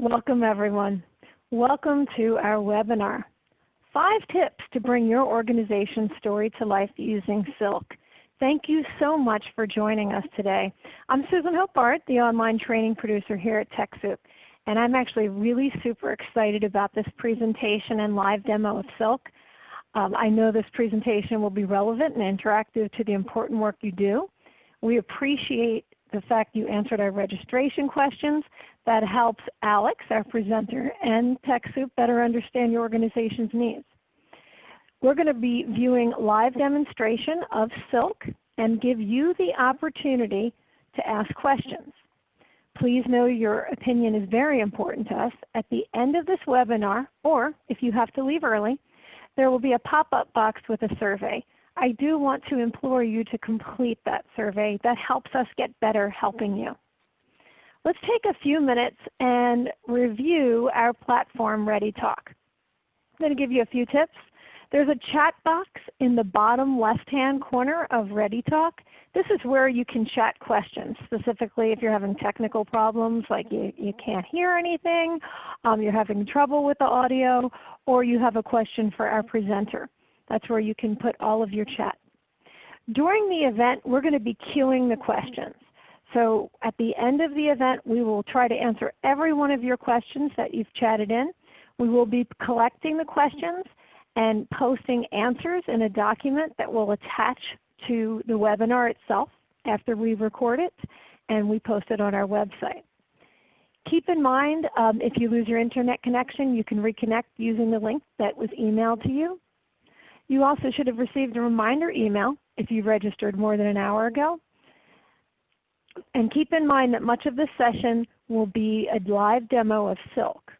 Welcome everyone. Welcome to our webinar. Five tips to bring your organization's story to life using Silk. Thank you so much for joining us today. I'm Susan Hope Bard, the online training producer here at TechSoup. And I'm actually really super excited about this presentation and live demo of Silk. Um, I know this presentation will be relevant and interactive to the important work you do. We appreciate the fact you answered our registration questions. That helps Alex, our presenter, and TechSoup better understand your organization's needs. We're going to be viewing live demonstration of Silk and give you the opportunity to ask questions. Please know your opinion is very important to us. At the end of this webinar, or if you have to leave early, there will be a pop-up box with a survey. I do want to implore you to complete that survey. That helps us get better helping you. Let's take a few minutes and review our platform ReadyTalk. I'm going to give you a few tips. There's a chat box in the bottom left-hand corner of ReadyTalk. This is where you can chat questions, specifically if you're having technical problems like you, you can't hear anything, um, you're having trouble with the audio, or you have a question for our presenter. That's where you can put all of your chat. During the event, we're going to be queuing the questions. So at the end of the event, we will try to answer every one of your questions that you've chatted in. We will be collecting the questions and posting answers in a document that will attach to the webinar itself after we record it and we post it on our website. Keep in mind um, if you lose your Internet connection, you can reconnect using the link that was emailed to you. You also should have received a reminder email if you registered more than an hour ago. And keep in mind that much of this session will be a live demo of Silk.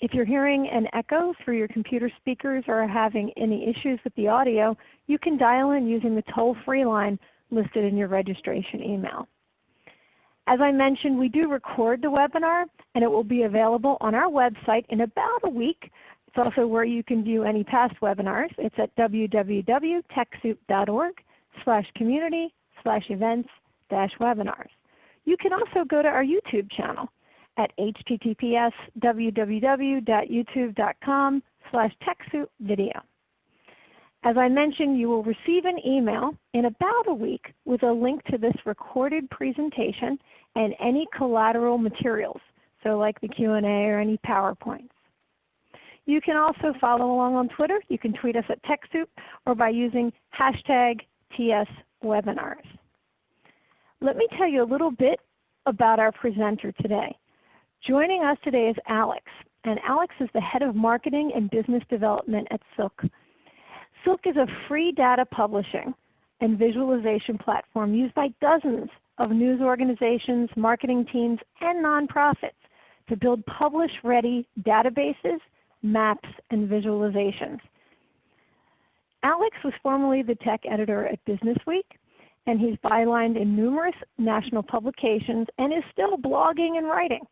If you're hearing an echo through your computer speakers or are having any issues with the audio, you can dial in using the toll-free line listed in your registration email. As I mentioned, we do record the webinar and it will be available on our website in about a week it's also where you can view any past webinars. It's at www.techsoup.org slash community slash events webinars. You can also go to our YouTube channel at https www.youtube.com slash TechSoupVideo. As I mentioned, you will receive an email in about a week with a link to this recorded presentation and any collateral materials, so like the Q&A or any PowerPoints. You can also follow along on Twitter. You can tweet us at TechSoup or by using hashtag TSWebinars. Let me tell you a little bit about our presenter today. Joining us today is Alex. And Alex is the Head of Marketing and Business Development at Silk. Silk is a free data publishing and visualization platform used by dozens of news organizations, marketing teams, and nonprofits to build publish-ready databases maps, and visualizations. Alex was formerly the tech editor at Businessweek, and he's bylined in numerous national publications and is still blogging and writing.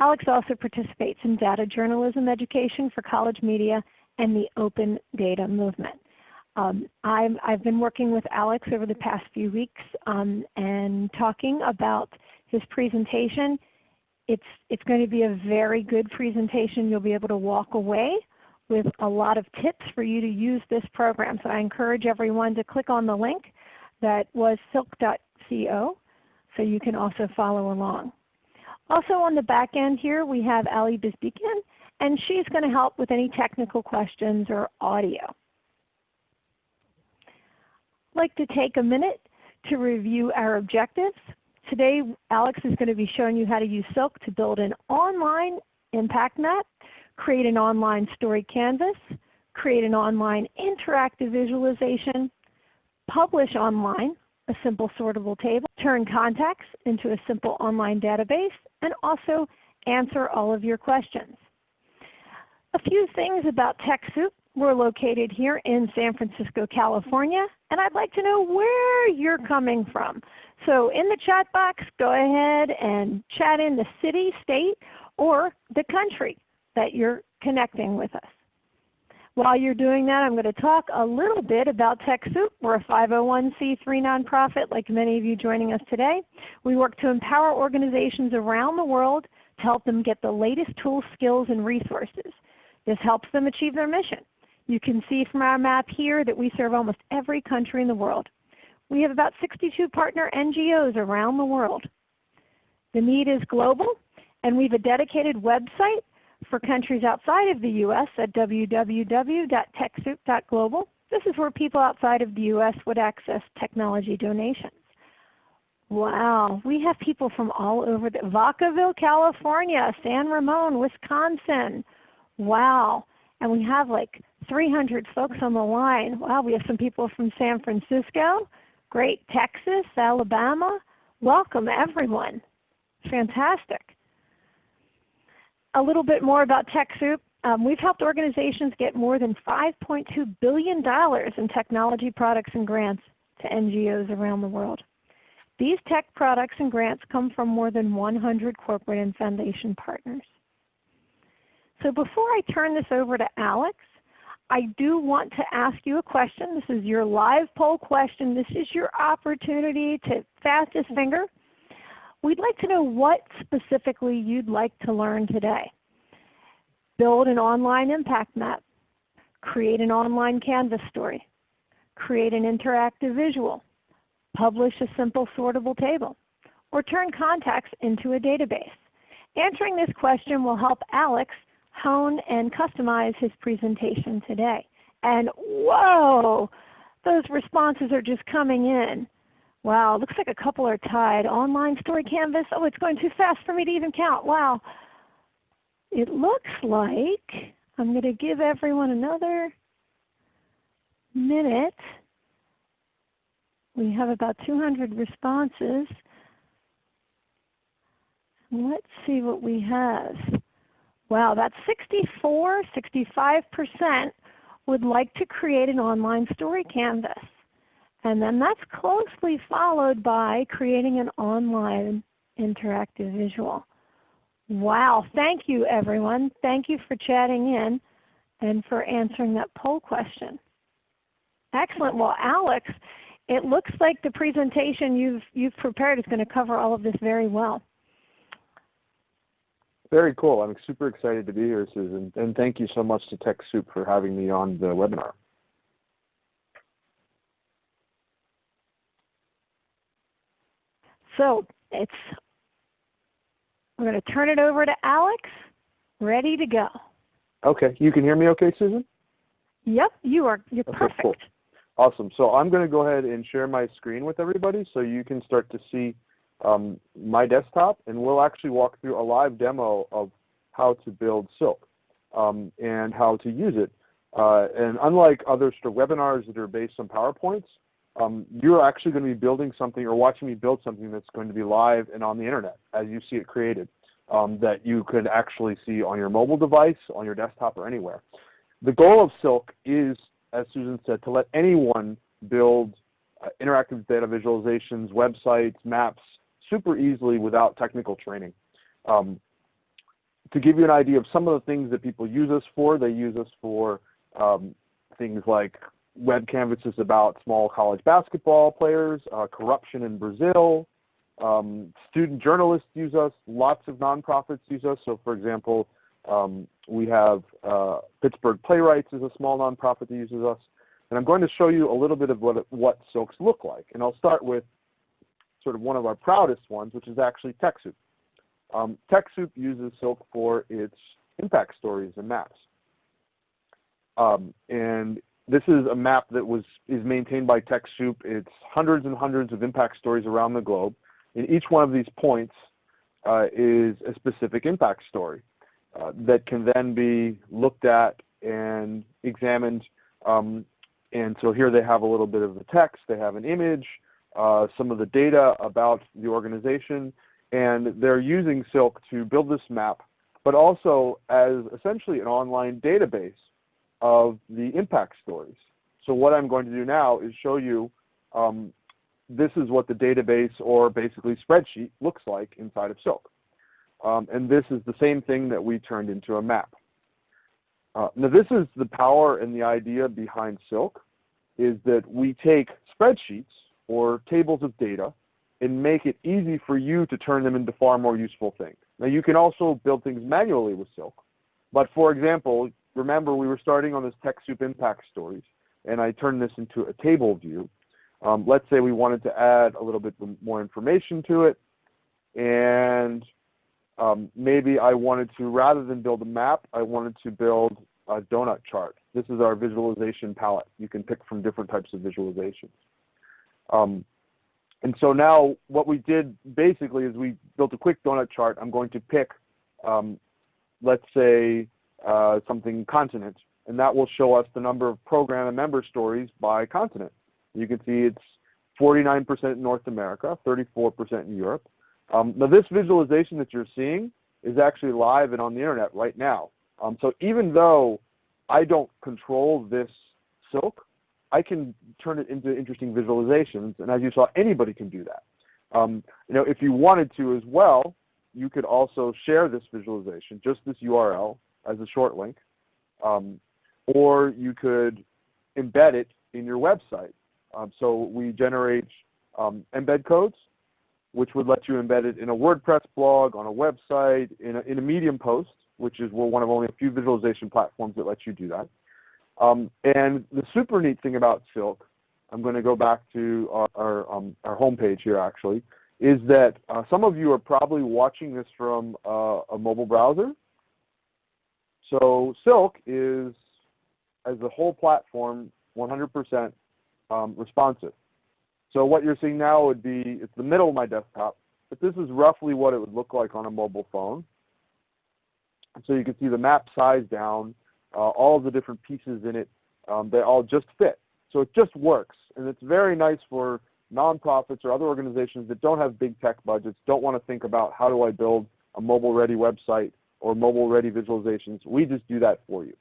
Alex also participates in data journalism education for college media and the open data movement. Um, i have been working with Alex over the past few weeks um, and talking about his presentation it's, it's going to be a very good presentation. You'll be able to walk away with a lot of tips for you to use this program. So I encourage everyone to click on the link that was silk.co so you can also follow along. Also on the back end here we have Ali Bizbikian and she's going to help with any technical questions or audio. I'd like to take a minute to review our objectives. Today Alex is going to be showing you how to use Silk to build an online impact map, create an online story canvas, create an online interactive visualization, publish online a simple sortable table, turn contacts into a simple online database, and also answer all of your questions. A few things about TechSoup. We're located here in San Francisco, California, and I'd like to know where you're coming from. So in the chat box, go ahead and chat in the city, state, or the country that you're connecting with us. While you're doing that, I'm going to talk a little bit about TechSoup. We're a 501c3 nonprofit like many of you joining us today. We work to empower organizations around the world to help them get the latest tools, skills, and resources. This helps them achieve their mission. You can see from our map here that we serve almost every country in the world. We have about 62 partner NGOs around the world. The need is global, and we have a dedicated website for countries outside of the U.S. at www.techsoup.global. This is where people outside of the U.S. would access technology donations. Wow, we have people from all over the Vacaville, California, San Ramon, Wisconsin. Wow. And we have like 300 folks on the line. Wow, we have some people from San Francisco, great Texas, Alabama. Welcome everyone. Fantastic. A little bit more about TechSoup. Um, we've helped organizations get more than $5.2 billion in technology products and grants to NGOs around the world. These tech products and grants come from more than 100 corporate and foundation partners. So before I turn this over to Alex, I do want to ask you a question. This is your live poll question. This is your opportunity to fastest finger. We'd like to know what specifically you'd like to learn today. Build an online impact map. Create an online Canvas story. Create an interactive visual. Publish a simple sortable table. Or turn contacts into a database. Answering this question will help Alex hone and customize his presentation today. And whoa, those responses are just coming in. Wow, looks like a couple are tied. Online story canvas, oh it's going too fast for me to even count. Wow. It looks like I'm going to give everyone another minute. We have about 200 responses. Let's see what we have. Wow, that's 64, 65% would like to create an online story canvas. And then that's closely followed by creating an online interactive visual. Wow, thank you everyone. Thank you for chatting in and for answering that poll question. Excellent. Well Alex, it looks like the presentation you've, you've prepared is going to cover all of this very well. Very cool. I'm super excited to be here, Susan. And thank you so much to TechSoup for having me on the webinar. So it's we're going to turn it over to Alex. Ready to go. Okay. You can hear me okay, Susan? Yep, you are. You're okay, perfect. Cool. Awesome. So I'm going to go ahead and share my screen with everybody so you can start to see um, my desktop and we'll actually walk through a live demo of how to build Silk um, and how to use it. Uh, and unlike other webinars that are based on PowerPoints, um, you're actually going to be building something or watching me build something that's going to be live and on the Internet as you see it created um, that you could actually see on your mobile device, on your desktop, or anywhere. The goal of Silk is, as Susan said, to let anyone build uh, interactive data visualizations, websites, maps super easily without technical training. Um, to give you an idea of some of the things that people use us for, they use us for um, things like web canvases about small college basketball players, uh, corruption in Brazil. Um, student journalists use us. Lots of nonprofits use us. So for example, um, we have uh, Pittsburgh Playwrights is a small nonprofit that uses us. And I'm going to show you a little bit of what, what Silks look like. And I'll start with sort of one of our proudest ones, which is actually TechSoup. Um, TechSoup uses Silk for its impact stories and maps. Um, and this is a map that was is maintained by TechSoup. It's hundreds and hundreds of impact stories around the globe. And each one of these points uh, is a specific impact story uh, that can then be looked at and examined. Um, and so here they have a little bit of the text. They have an image, uh, some of the data about the organization, and they're using Silk to build this map, but also as essentially an online database of the impact stories. So what I'm going to do now is show you um, this is what the database or basically spreadsheet looks like inside of Silk. Um, and this is the same thing that we turned into a map. Uh, now this is the power and the idea behind Silk is that we take spreadsheets or tables of data and make it easy for you to turn them into far more useful things. Now you can also build things manually with Silk. But for example, remember we were starting on this TechSoup impact stories, and I turned this into a table view. Um, let's say we wanted to add a little bit more information to it, and um, maybe I wanted to, rather than build a map, I wanted to build a donut chart. This is our visualization palette. You can pick from different types of visualizations. Um, and so now what we did basically is we built a quick donut chart. I'm going to pick, um, let's say, uh, something continent, and that will show us the number of program and member stories by continent. You can see it's 49% in North America, 34% in Europe. Um, now this visualization that you're seeing is actually live and on the internet right now. Um, so even though I don't control this silk, I can turn it into interesting visualizations, and as you saw, anybody can do that. Um, you know, if you wanted to as well, you could also share this visualization, just this URL as a short link, um, or you could embed it in your website. Um, so we generate um, embed codes, which would let you embed it in a WordPress blog, on a website, in a, in a Medium post, which is one of only a few visualization platforms that lets you do that. Um, and the super neat thing about Silk, I'm going to go back to our, our, um, our homepage here actually, is that uh, some of you are probably watching this from uh, a mobile browser. So Silk is, as a whole platform, 100% um, responsive. So what you're seeing now would be, it's the middle of my desktop, but this is roughly what it would look like on a mobile phone. So you can see the map size down, uh, all the different pieces in it, um, they all just fit. So it just works. And it's very nice for nonprofits or other organizations that don't have big tech budgets, don't want to think about how do I build a mobile-ready website or mobile-ready visualizations. We just do that for you.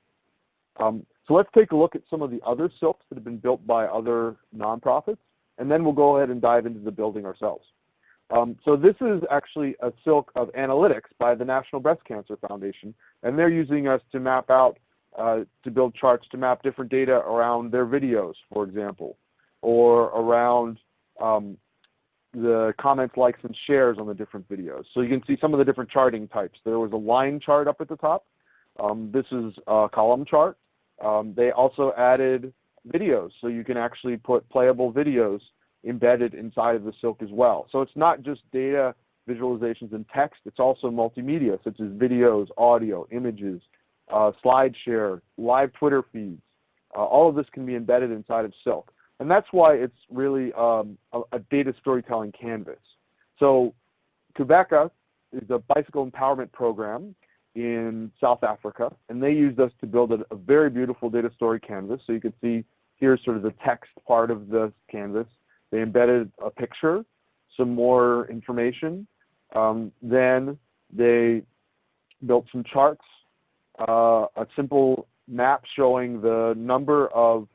Um, so let's take a look at some of the other silks that have been built by other nonprofits, and then we'll go ahead and dive into the building ourselves. Um, so this is actually a silk of analytics by the National Breast Cancer Foundation, and they're using us to map out, uh, to build charts to map different data around their videos, for example, or around um, the comments, likes, and shares on the different videos. So you can see some of the different charting types. There was a line chart up at the top. Um, this is a column chart. Um, they also added videos, so you can actually put playable videos embedded inside of the Silk as well. So it's not just data visualizations and text, it's also multimedia such as videos, audio, images, uh, SlideShare, live Twitter feeds. Uh, all of this can be embedded inside of Silk. And that's why it's really um, a, a, data storytelling canvas. So Qhubeka is a bicycle empowerment program in South Africa, and they used us to build a, a very beautiful data story canvas. So you can see here's sort of the text part of the canvas. They embedded a picture, some more information. Um, then they built some charts, uh, a simple map showing the number of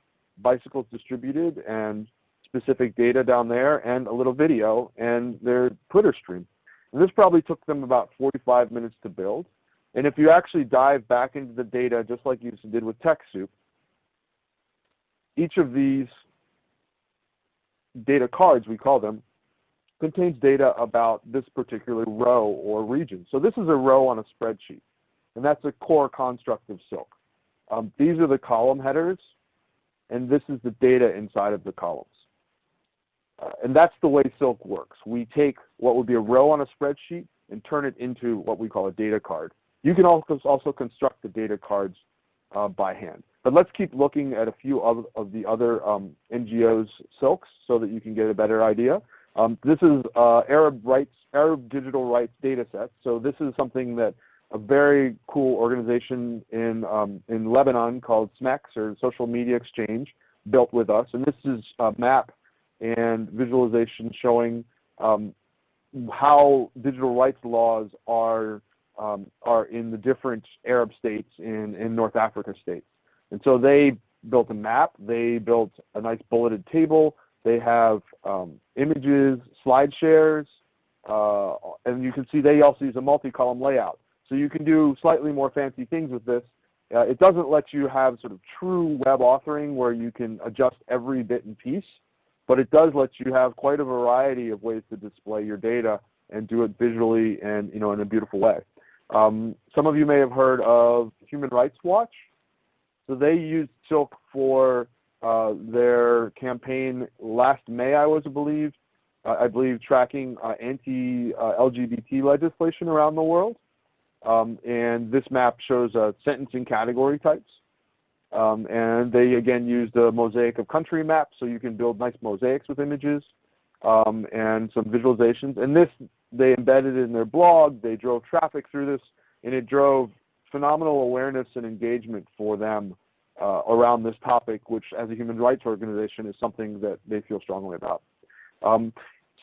bicycles distributed and specific data down there and a little video and their Twitter stream. And this probably took them about 45 minutes to build. And if you actually dive back into the data just like you did with TechSoup, each of these data cards, we call them, contains data about this particular row or region. So this is a row on a spreadsheet, and that's a core construct of Silk. Um, these are the column headers, and this is the data inside of the columns. Uh, and that's the way Silk works. We take what would be a row on a spreadsheet and turn it into what we call a data card. You can also, also construct the data cards uh, by hand. But let's keep looking at a few of, of the other um, NGOs silks so that you can get a better idea. Um, this is uh, Arab rights, Arab digital rights data set. So this is something that a very cool organization in um, in Lebanon called SMEX or Social Media Exchange built with us. And this is a map and visualization showing um, how digital rights laws are um, are in the different Arab states in, in North Africa states. And so they built a map. They built a nice bulleted table. They have um, images, slide shares, uh, and you can see they also use a multi-column layout. So you can do slightly more fancy things with this. Uh, it doesn't let you have sort of true web authoring where you can adjust every bit and piece, but it does let you have quite a variety of ways to display your data and do it visually and you know in a beautiful way. Um, some of you may have heard of Human Rights Watch. So they used Silk for uh, their campaign last May, I was believe, uh, I believe tracking uh, anti-LGBT legislation around the world. Um, and this map shows uh, sentencing category types. Um, and they again used a mosaic of country maps, so you can build nice mosaics with images um, and some visualizations. And this they embedded in their blog. They drove traffic through this, and it drove phenomenal awareness and engagement for them uh, around this topic, which as a human rights organization is something that they feel strongly about. Um,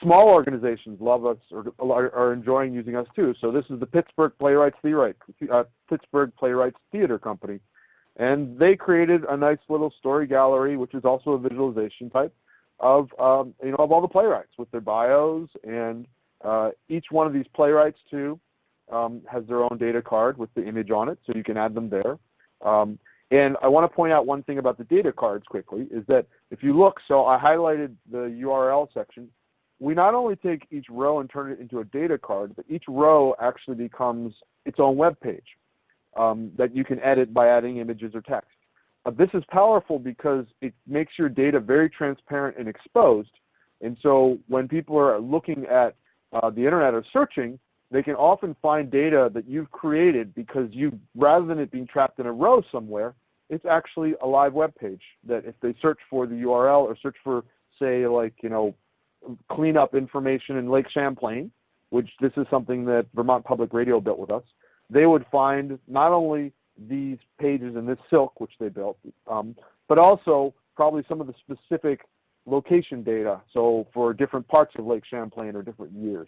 small organizations love us or are, enjoying using us too. So this is the Pittsburgh Playwrights Theater, uh, Pittsburgh Playwrights Theater Company. And they created a nice little story gallery, which is also a visualization type of um, you know of all the playwrights with their bios and uh, each one of these playwrights too um, has their own data card with the image on it, so you can add them there. Um, and I want to point out one thing about the data cards quickly is that if you look, so I highlighted the URL section. We not only take each row and turn it into a data card, but each row actually becomes its own web page um, that you can edit by adding images or text. Uh, this is powerful because it makes your data very transparent and exposed. And so when people are looking at uh, the internet or searching, they can often find data that you've created because you, rather than it being trapped in a row somewhere, it's actually a live web page that if they search for the URL or search for, say, like, you know, cleanup information in Lake Champlain, which this is something that Vermont Public Radio built with us, they would find not only these pages in this silk which they built, um, but also probably some of the specific location data, so for different parts of Lake Champlain or different years.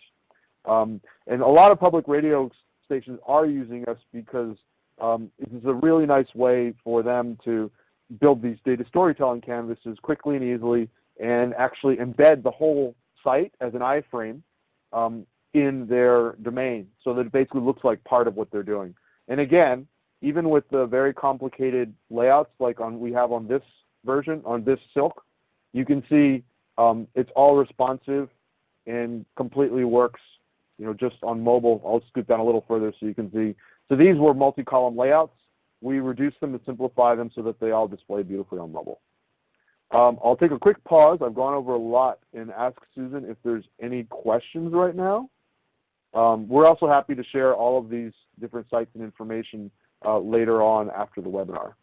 Um, and a lot of public radio stations are using us because um, it is a really nice way for them to build these data storytelling canvases quickly and easily and actually embed the whole site as an iframe um, in their domain so that it basically looks like part of what they're doing. And again, even with the very complicated layouts like on we have on this version, on this Silk, you can see um, it's all responsive and completely works you know, just on mobile. I'll scoot down a little further so you can see. So these were multi-column layouts. We reduced them and simplify them so that they all display beautifully on mobile. Um, I'll take a quick pause. I've gone over a lot and ask Susan if there's any questions right now. Um, we're also happy to share all of these different sites and information uh, later on after the webinar.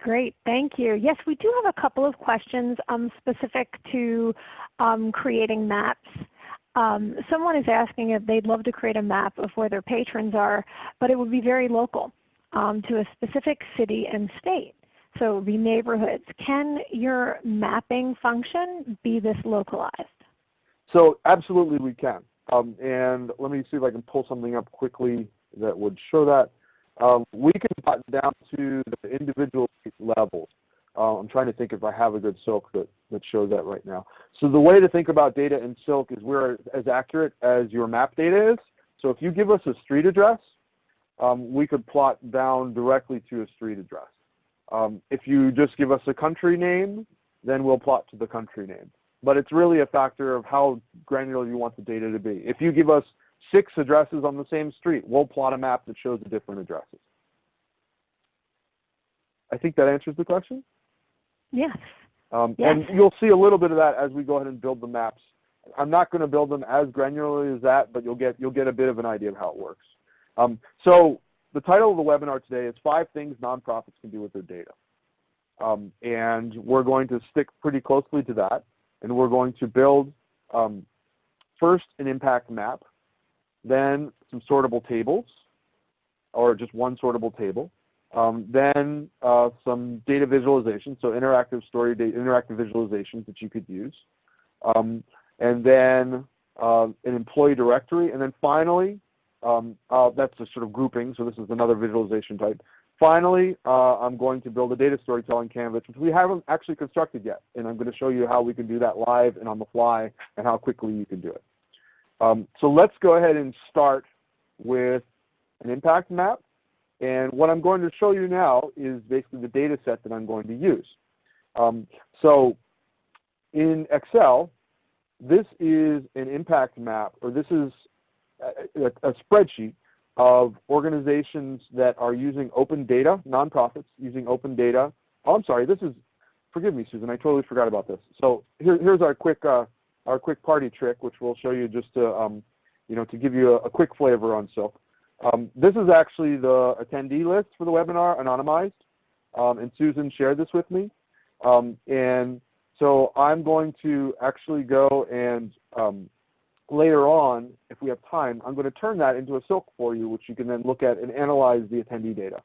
Great, thank you. Yes, we do have a couple of questions um, specific to um, creating maps. Um, someone is asking if they'd love to create a map of where their patrons are, but it would be very local um, to a specific city and state. So it would be neighborhoods. Can your mapping function be this localized? So absolutely we can. Um, and let me see if I can pull something up quickly that would show that. Um, we can cut down to the individual levels. Uh, I'm trying to think if I have a good silk that, that shows that right now. So the way to think about data in silk is we're as accurate as your map data is. So if you give us a street address, um, we could plot down directly to a street address. Um, if you just give us a country name, then we'll plot to the country name. But it's really a factor of how granular you want the data to be. If you give us six addresses on the same street, we'll plot a map that shows the different addresses. I think that answers the question. Yes. Um, yes. And you'll see a little bit of that as we go ahead and build the maps. I'm not going to build them as granularly as that, but you'll get, you'll get a bit of an idea of how it works. Um, so the title of the webinar today is Five Things Nonprofits Can Do with Their Data. Um, and we're going to stick pretty closely to that. And we're going to build um, first an impact map, then some sortable tables, or just one sortable table, um, then uh, some data visualization, so interactive story, data, interactive visualizations that you could use. Um, and then uh, an employee directory. And then finally, um, uh, that's a sort of grouping, so this is another visualization type. Finally, uh, I'm going to build a data storytelling canvas, which we haven't actually constructed yet. And I'm going to show you how we can do that live and on the fly and how quickly you can do it. Um, so let's go ahead and start with an impact map. And what I'm going to show you now is basically the data set that I'm going to use. Um, so in Excel, this is an impact map, or this is a, a, spreadsheet of organizations that are using open data, nonprofits using open data. Oh, I'm sorry, this is, forgive me Susan, I totally forgot about this. So here, here's our quick, uh, our quick party trick, which we'll show you just to, um, you know, to give you a, a quick flavor on Silk. Um, this is actually the attendee list for the webinar, anonymized, um, and Susan shared this with me. Um, and so I'm going to actually go and um, later on, if we have time, I'm going to turn that into a silk for you, which you can then look at and analyze the attendee data.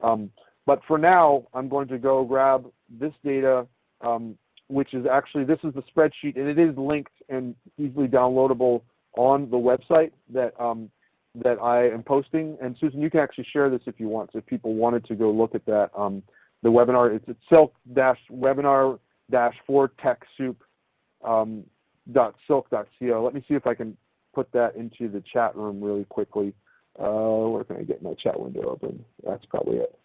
Um, but for now, I'm going to go grab this data, um, which is actually, this is the spreadsheet, and it is linked and easily downloadable on the website that, um, that I am posting. And Susan, you can actually share this if you want, so if people wanted to go look at that. Um, the webinar, it's at silk-webinar-4TechSoup um, silk.co. Let me see if I can put that into the chat room really quickly. Uh, where can I get my chat window open? That's probably it.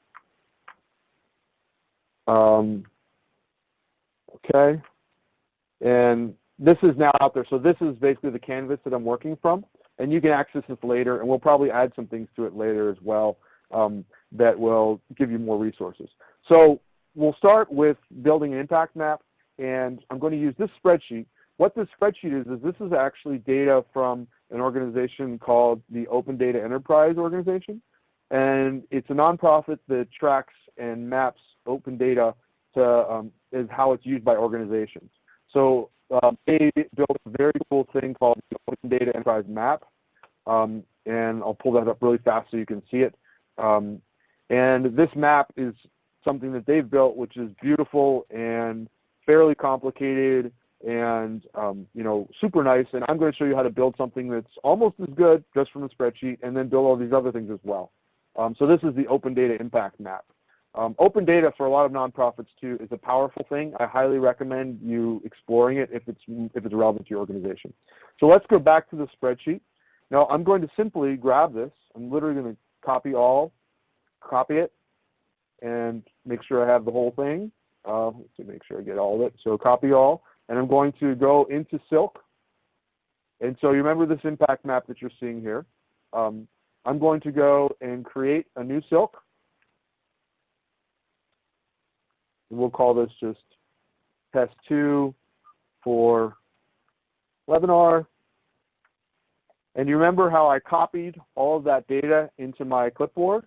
Um, okay. And this is now out there. So this is basically the canvas that I'm working from. And you can access this later, and we'll probably add some things to it later as well um, that will give you more resources. So we'll start with building an impact map, and I'm going to use this spreadsheet what this spreadsheet is, is this is actually data from an organization called the Open Data Enterprise Organization. And it's a nonprofit that tracks and maps open data to um, is how it's used by organizations. So um, they built a very cool thing called the Open Data Enterprise Map. Um, and I'll pull that up really fast so you can see it. Um, and this map is something that they've built which is beautiful and fairly complicated and um, you know, super nice. And I'm going to show you how to build something that's almost as good just from a spreadsheet and then build all these other things as well. Um, so this is the Open Data Impact Map. Um, open data for a lot of nonprofits too is a powerful thing. I highly recommend you exploring it if it's, if it's relevant to your organization. So let's go back to the spreadsheet. Now I'm going to simply grab this. I'm literally going to copy all, copy it, and make sure I have the whole thing. Uh, let's make sure I get all of it. So copy all and I'm going to go into Silk. And so you remember this impact map that you're seeing here. Um, I'm going to go and create a new Silk. And we'll call this just test 2 for webinar. And you remember how I copied all of that data into my clipboard?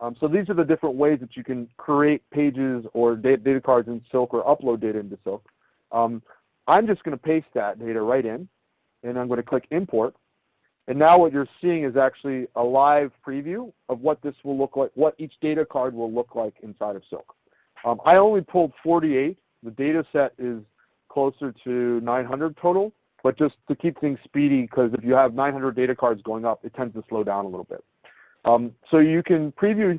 Um, so these are the different ways that you can create pages or data cards in Silk or upload data into Silk. Um, I'm just going to paste that data right in, and I'm going to click Import. And now what you're seeing is actually a live preview of what this will look like, what each data card will look like inside of Silk. Um, I only pulled 48. The data set is closer to 900 total, but just to keep things speedy, because if you have 900 data cards going up, it tends to slow down a little bit. Um, so you can preview,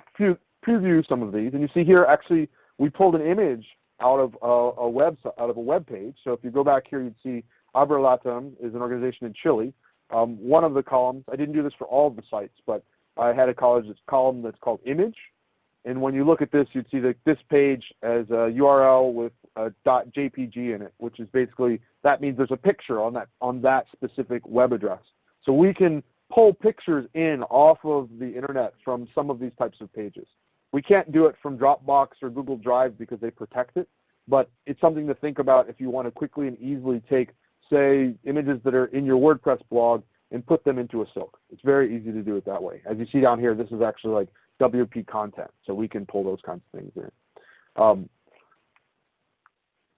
preview some of these, and you see here actually we pulled an image out of a, a web out of a web page. So if you go back here, you'd see Abrelatam is an organization in Chile. Um, one of the columns, I didn't do this for all of the sites, but I had a college column that's called image. And when you look at this, you'd see that this page as a URL with a .jpg in it, which is basically that means there's a picture on that on that specific web address. So we can pull pictures in off of the internet from some of these types of pages. We can't do it from Dropbox or Google Drive because they protect it, but it's something to think about if you want to quickly and easily take, say, images that are in your WordPress blog and put them into a Silk. It's very easy to do it that way. As you see down here, this is actually like WP content, so we can pull those kinds of things in. Um,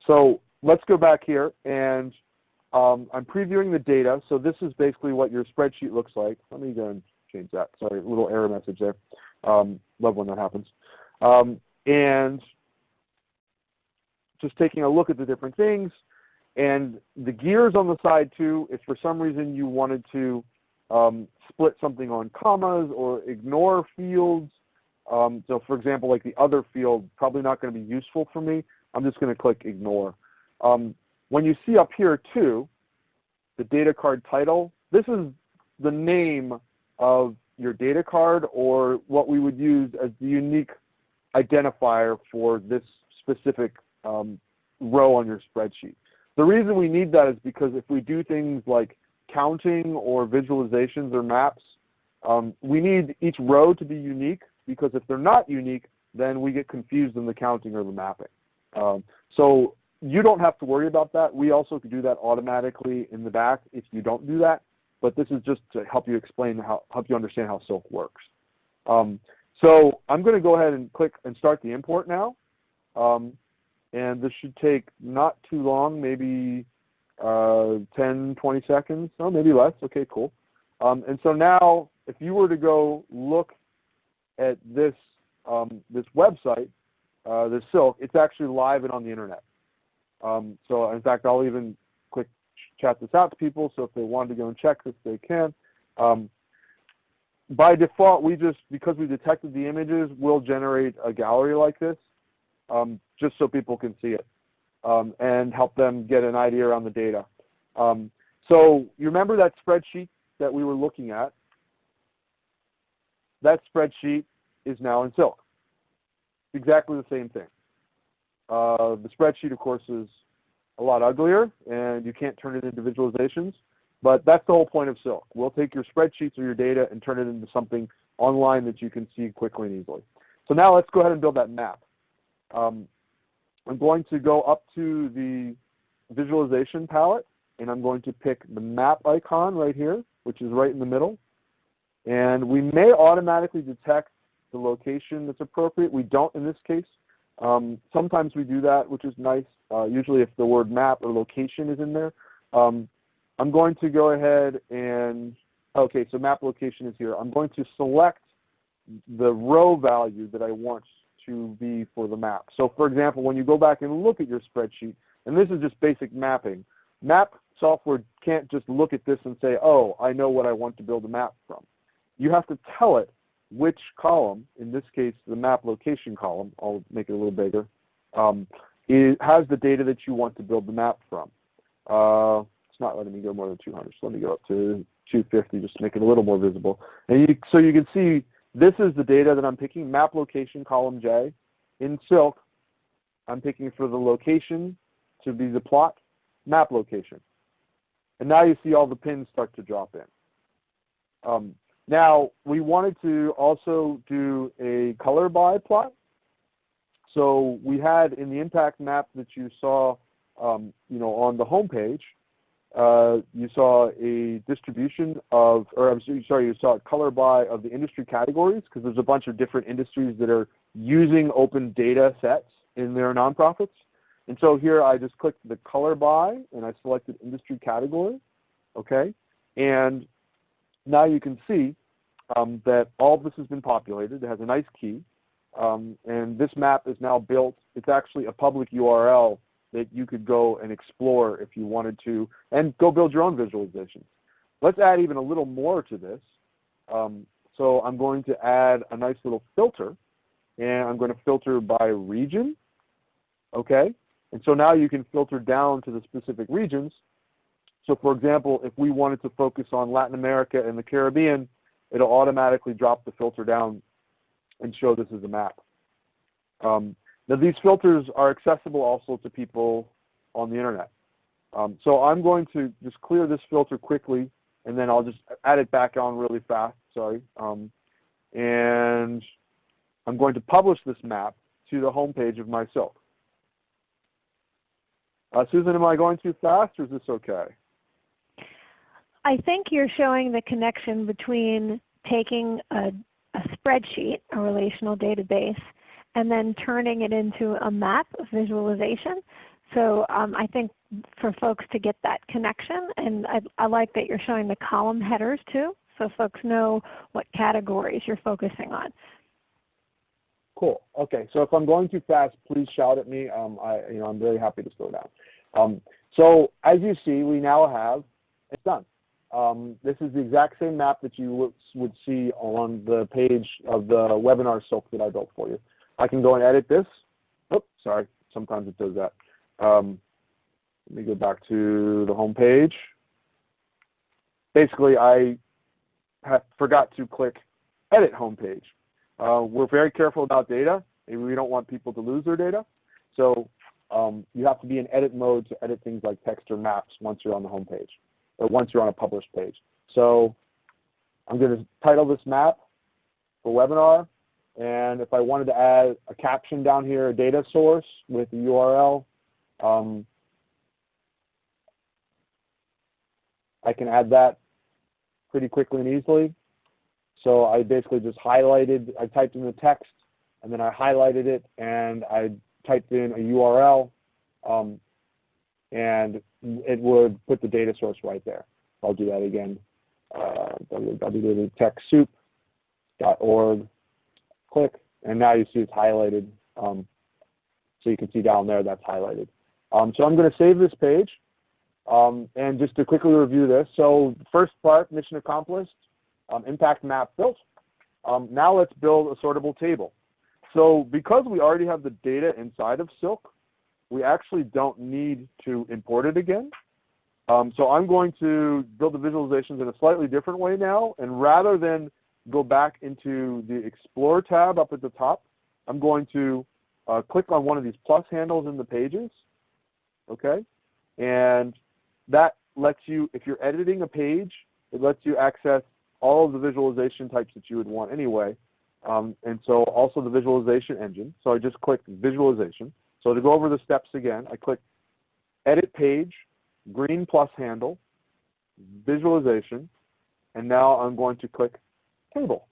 so let's go back here, and um, I'm previewing the data. So this is basically what your spreadsheet looks like. Let me go and change that. Sorry, a little error message there. Um, love when that happens. Um, and just taking a look at the different things. And the gears on the side too, if for some reason you wanted to um, split something on commas or ignore fields, um, so for example, like the other field, probably not going to be useful for me. I'm just going to click ignore. Um, when you see up here too, the data card title, this is the name of your data card or what we would use as the unique identifier for this specific um, row on your spreadsheet. The reason we need that is because if we do things like counting or visualizations or maps, um, we need each row to be unique because if they're not unique, then we get confused in the counting or the mapping. Um, so you don't have to worry about that. We also can do that automatically in the back if you don't do that. But this is just to help you explain how help you understand how Silk works. Um, so I'm going to go ahead and click and start the import now. Um, and this should take not too long, maybe uh, 10, 20 seconds, oh, maybe less. Okay, cool. Um, and so now, if you were to go look at this um, this website, uh, this Silk, it's actually live and on the internet. Um, so in fact, I'll even chat this out to people. So if they wanted to go and check this, they can. Um, by default, we just because we detected the images, we'll generate a gallery like this, um, just so people can see it um, and help them get an idea around the data. Um, so you remember that spreadsheet that we were looking at? That spreadsheet is now in Silk. Exactly the same thing. Uh, the spreadsheet, of course, is a lot uglier, and you can't turn it into visualizations. But that's the whole point of Silk. We'll take your spreadsheets or your data and turn it into something online that you can see quickly and easily. So now let's go ahead and build that map. Um, I'm going to go up to the visualization palette, and I'm going to pick the map icon right here, which is right in the middle. And we may automatically detect the location that's appropriate. We don't in this case. Um, sometimes we do that, which is nice, uh, usually if the word map or location is in there. Um, I'm going to go ahead and, okay, so map location is here. I'm going to select the row value that I want to be for the map. So for example, when you go back and look at your spreadsheet, and this is just basic mapping, map software can't just look at this and say, oh, I know what I want to build a map from. You have to tell it which column, in this case the map location column, I'll make it a little bigger, um, it has the data that you want to build the map from. Uh, it's not letting me go more than 200, so let me go up to 250 just to make it a little more visible. And you, so you can see this is the data that I'm picking, map location column J. In Silk, I'm picking for the location to be the plot, map location. And now you see all the pins start to drop in. Um, now, we wanted to also do a color by plot. So we had in the impact map that you saw um, you know, on the home page, uh, you saw a distribution of, or I'm sorry, you saw a color by of the industry categories because there's a bunch of different industries that are using open data sets in their nonprofits. And so here I just clicked the color by and I selected industry category, okay? And now you can see um, that all this has been populated. It has a nice key. Um, and this map is now built. It's actually a public URL that you could go and explore if you wanted to and go build your own visualizations. Let's add even a little more to this. Um, so I'm going to add a nice little filter and I'm going to filter by region. Okay? And so now you can filter down to the specific regions. So for example, if we wanted to focus on Latin America and the Caribbean, it'll automatically drop the filter down and show this as a map. Um, now these filters are accessible also to people on the internet. Um, so I'm going to just clear this filter quickly and then I'll just add it back on really fast, sorry. Um, and I'm going to publish this map to the home page of my Silk. Uh, Susan, am I going too fast or is this okay? I think you're showing the connection between taking a, a spreadsheet, a relational database, and then turning it into a map visualization. So um, I think for folks to get that connection, and I, I, like that you're showing the column headers too, so folks know what categories you're focusing on. Cool. Okay. So if I'm going too fast, please shout at me. Um, I, you know, I'm very happy to slow down. Um, so as you see, we now have it's done. Um, this is the exact same map that you would see on the page of the webinar Silk that I built for you. I can go and edit this. Oh, sorry. Sometimes it does that. Um, let me go back to the home page. Basically, I forgot to click Edit Home Page. Uh, we're very careful about data. We don't want people to lose their data. So um, you have to be in edit mode to edit things like text or maps once you're on the home page, or once you're on a published page. So I'm going to title this map for webinar, and if I wanted to add a caption down here, a data source with a URL, um, I can add that pretty quickly and easily. So I basically just highlighted, I typed in the text, and then I highlighted it, and I typed in a URL, um, and it would put the data source right there. I'll do that again. Uh, www.techsoup.org, click, and now you see it's highlighted. Um, so you can see down there that's highlighted. Um, so I'm going to save this page. Um, and just to quickly review this, so first part, mission accomplished, um, impact map built. Um, now let's build a sortable table. So because we already have the data inside of Silk, we actually don't need to import it again. Um, so I'm going to build the visualizations in a slightly different way now. And rather than go back into the Explore tab up at the top, I'm going to uh, click on one of these plus handles in the pages. Okay? And that lets you, if you're editing a page, it lets you access all of the visualization types that you would want anyway. Um, and so also the visualization engine. So I just clicked visualization. So to go over the steps again, I click edit page, green plus handle, visualization, and now I'm going to click table.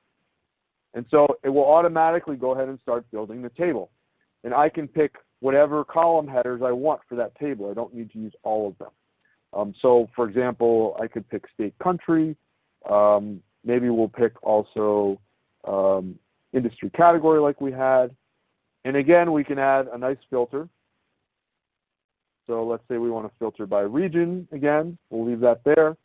And so it will automatically go ahead and start building the table. And I can pick whatever column headers I want for that table. I don't need to use all of them. Um, so for example, I could pick state country. Um, maybe we'll pick also um, industry category like we had. And again, we can add a nice filter. So let's say we want to filter by region again. We'll leave that there.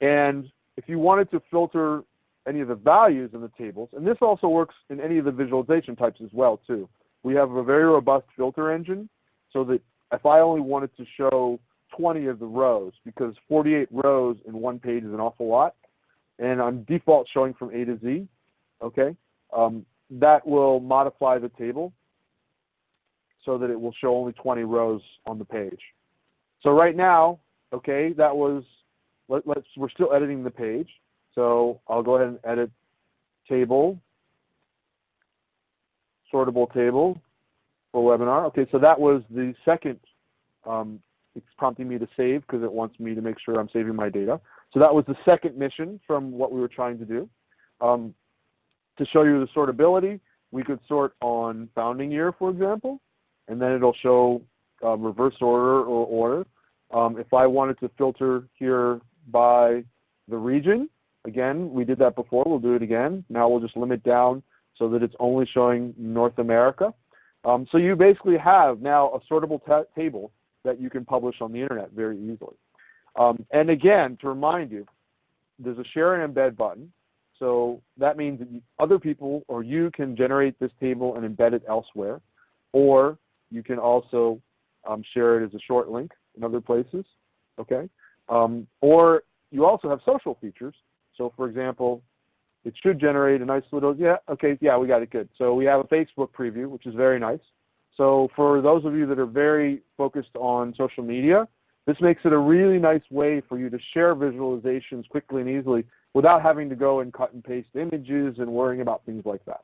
And if you wanted to filter any of the values in the tables, and this also works in any of the visualization types as well too. We have a very robust filter engine so that if I only wanted to show 20 of the rows, because 48 rows in one page is an awful lot, and I'm default showing from A to Z, okay, um, that will modify the table so that it will show only 20 rows on the page. So right now, okay, that was, let, us we're still editing the page. So I'll go ahead and edit table, sortable table for webinar. Okay, so that was the second, um, it's prompting me to save because it wants me to make sure I'm saving my data. So that was the second mission from what we were trying to do. Um, to show you the sortability, we could sort on founding year, for example, and then it'll show um, reverse order or order. Um, if I wanted to filter here by the region, again, we did that before, we'll do it again. Now we'll just limit down so that it's only showing North America. Um, so you basically have now a sortable table that you can publish on the internet very easily. Um, and again, to remind you, there's a share and embed button. So that means that other people or you can generate this table and embed it elsewhere. Or you can also um, share it as a short link in other places. Okay? Um, or you also have social features. So for example, it should generate a nice little, yeah, okay, yeah, we got it good. So we have a Facebook preview, which is very nice. So for those of you that are very focused on social media, this makes it a really nice way for you to share visualizations quickly and easily without having to go and cut and paste images and worrying about things like that.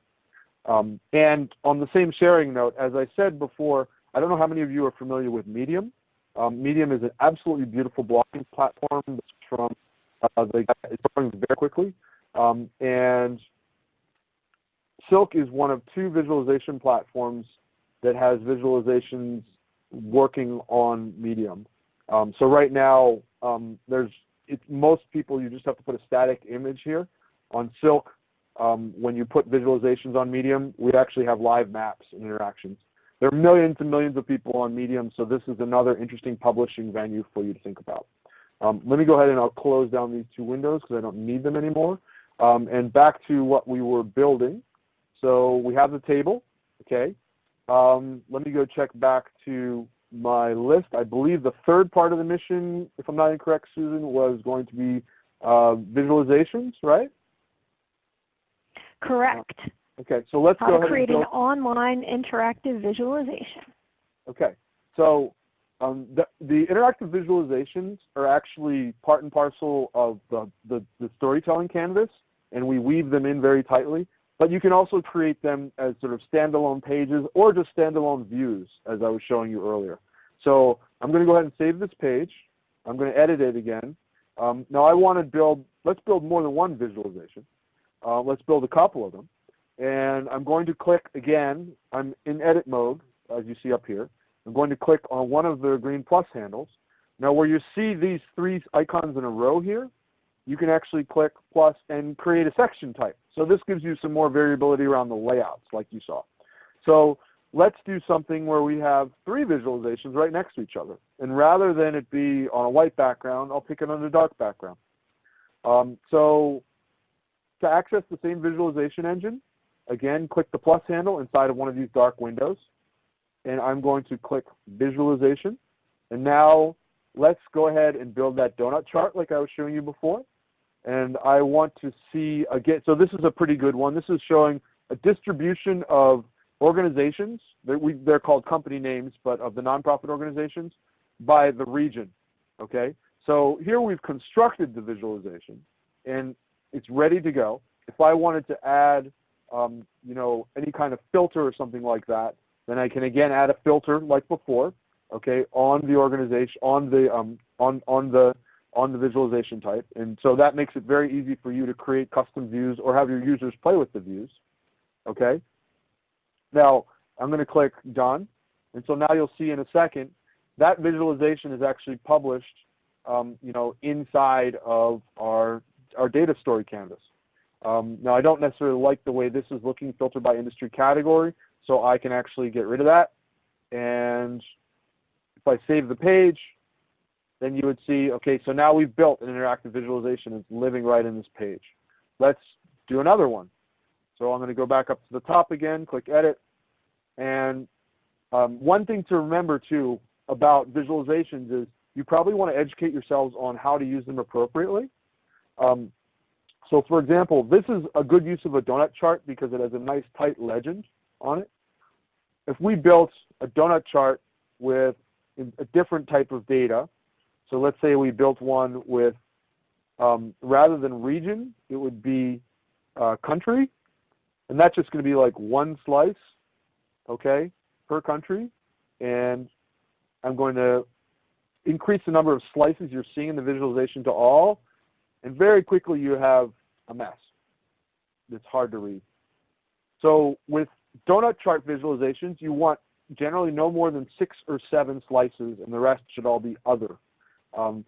Um, and on the same sharing note, as I said before, I don't know how many of you are familiar with Medium. Um, Medium is an absolutely beautiful blogging platform that's from uh, they it's growing very quickly. Um, and Silk is one of two visualization platforms that has visualizations working on Medium. Um, so right now, um, there's it's most people you just have to put a static image here. On Silk, um, when you put visualizations on Medium, we actually have live maps and interactions. There are millions and millions of people on Medium, so this is another interesting publishing venue for you to think about. Um, let me go ahead and I'll close down these two windows because I don't need them anymore. Um, and back to what we were building. So we have the table, okay. Um, let me go check back to my list. I believe the third part of the mission, if I'm not incorrect, Susan, was going to be uh, visualizations, right? Correct. Okay, so let's How go to ahead create and an online interactive visualization. Okay, So um, the, the, interactive visualizations are actually part and parcel of the, the, the, storytelling canvas, and we weave them in very tightly. But you can also create them as sort of standalone pages or just standalone views, as I was showing you earlier. So I'm going to go ahead and save this page. I'm going to edit it again. Um, now I want to build, let's build more than one visualization. Uh, let's build a couple of them. And I'm going to click again, I'm in edit mode, as you see up here. I'm going to click on one of the green plus handles. Now where you see these three icons in a row here, you can actually click plus and create a section type. So this gives you some more variability around the layouts like you saw. So let's do something where we have three visualizations right next to each other. And rather than it be on a white background, I'll pick it on a dark background. Um, so to access the same visualization engine, again, click the plus handle inside of one of these dark windows. And I'm going to click Visualization. And now let's go ahead and build that donut chart like I was showing you before. And I want to see, again, so this is a pretty good one. This is showing a distribution of organizations, they're, called company names, but of the nonprofit organizations, by the region. Okay, so here we've constructed the visualization, and it's ready to go. If I wanted to add, um, you know, any kind of filter or something like that, then I can again add a filter like before. Okay, on the organization, on the um, on on the on the visualization type, and so that makes it very easy for you to create custom views or have your users play with the views. Okay. Now I'm going to click done, and so now you'll see in a second that visualization is actually published, um, you know, inside of our our data story canvas. Um, now I don't necessarily like the way this is looking filtered by industry category, so I can actually get rid of that. And if I save the page, then you would see, okay, so now we've built an interactive visualization. It's living right in this page. Let's do another one. So I'm going to go back up to the top again, click Edit. And um, one thing to remember too about visualizations is you probably want to educate yourselves on how to use them appropriately. Um, so for example, this is a good use of a donut chart because it has a nice tight legend on it. If we built a donut chart with a different type of data, so let's say we built one with, um, rather than region, it would be uh, country, and that's just going to be like one slice, okay, per country. And I'm going to increase the number of slices you're seeing in the visualization to all, and very quickly you have a mess. It's hard to read. So with donut chart visualizations, you want generally no more than six or seven slices, and the rest should all be other. Um,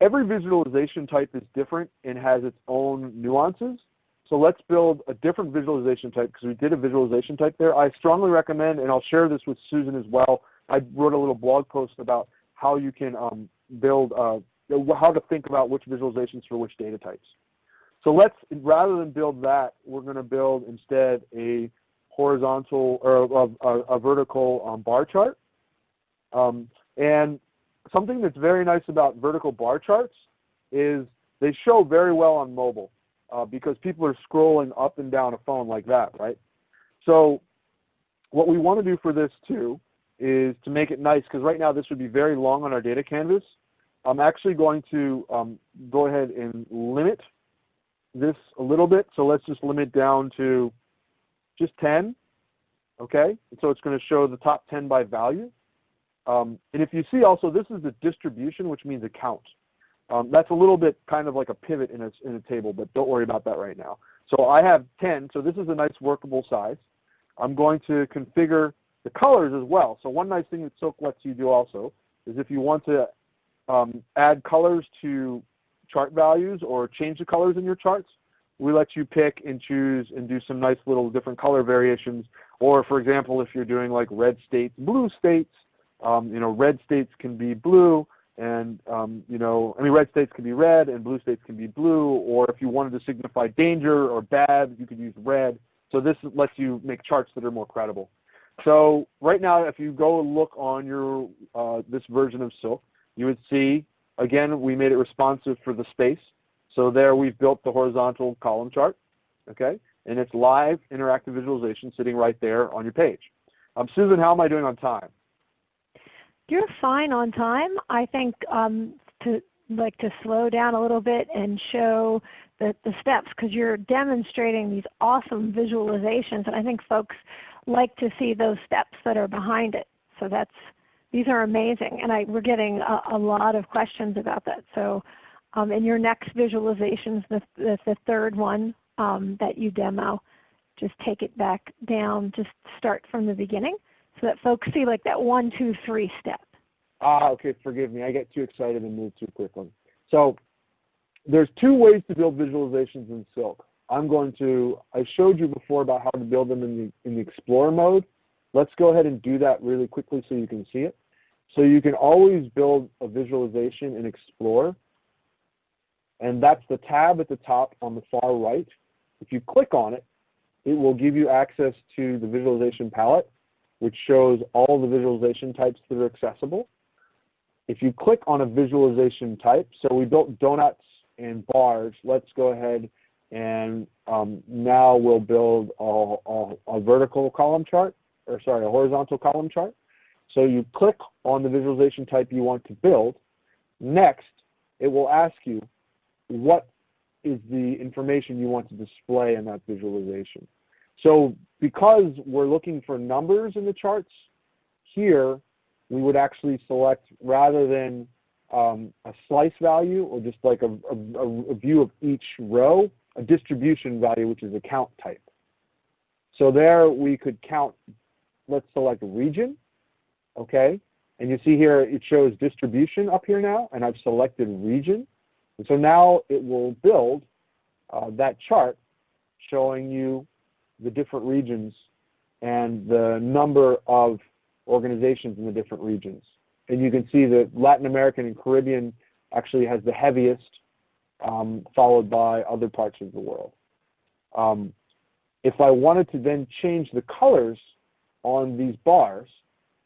every visualization type is different and has its own nuances. So let's build a different visualization type because we did a visualization type there. I strongly recommend, and I'll share this with Susan as well, I wrote a little blog post about how you can um, build, uh, how to think about which visualizations for which data types. So let's, rather than build that, we're going to build instead a horizontal or a, a, a vertical um, bar chart. Um, and something that's very nice about vertical bar charts is they show very well on mobile uh, because people are scrolling up and down a phone like that, right? So what we want to do for this too is to make it nice because right now this would be very long on our data canvas. I'm actually going to um, go ahead and limit this a little bit. So let's just limit down to just 10. Okay, and so it's going to show the top 10 by value. Um, and if you see also, this is the distribution, which means a count. Um, that's a little bit kind of like a pivot in a, in a table, but don't worry about that right now. So I have 10, so this is a nice workable size. I'm going to configure the colors as well. So one nice thing that Silk lets you do also is if you want to um, add colors to chart values or change the colors in your charts, we let you pick and choose and do some nice little different color variations. Or for example, if you're doing like red states, blue states, um, you know, red states can be blue, and um, you know, I mean, red states can be red, and blue states can be blue. Or if you wanted to signify danger or bad, you could use red. So this lets you make charts that are more credible. So right now, if you go look on your uh, this version of Silk, you would see again we made it responsive for the space. So there we've built the horizontal column chart, okay, and it's live interactive visualization sitting right there on your page. Um, Susan, how am I doing on time? You're fine on time. I think um, to like to slow down a little bit and show the, the steps because you're demonstrating these awesome visualizations and I think folks like to see those steps that are behind it. So that's these are amazing and I, we're getting a, a, lot of questions about that. So um, in your next visualizations, the, the, the third one um, that you demo, just take it back down, just start from the beginning so that folks see like that one, two, three step. Ah, okay, forgive me. I get too excited and move too quickly. So there's two ways to build visualizations in Silk. I'm going to, I showed you before about how to build them in the, in the Explorer mode. Let's go ahead and do that really quickly so you can see it. So you can always build a visualization in Explorer. And that's the tab at the top on the far right. If you click on it, it will give you access to the visualization palette, which shows all the visualization types that are accessible. If you click on a visualization type, so we built donuts and bars, let's go ahead and um, now we'll build a, a, a, vertical column chart, or sorry, a horizontal column chart. So you click on the visualization type you want to build. Next, it will ask you what is the information you want to display in that visualization. So because we're looking for numbers in the charts, here we would actually select rather than um, a slice value or just like a, a, a, view of each row, a distribution value which is a count type. So there we could count, let's select region, okay? And you see here it shows distribution up here now, and I've selected region. And so now it will build uh, that chart showing you the different regions and the number of organizations in the different regions. And you can see that Latin American and Caribbean actually has the heaviest, um, followed by other parts of the world. Um, if I wanted to then change the colors on these bars,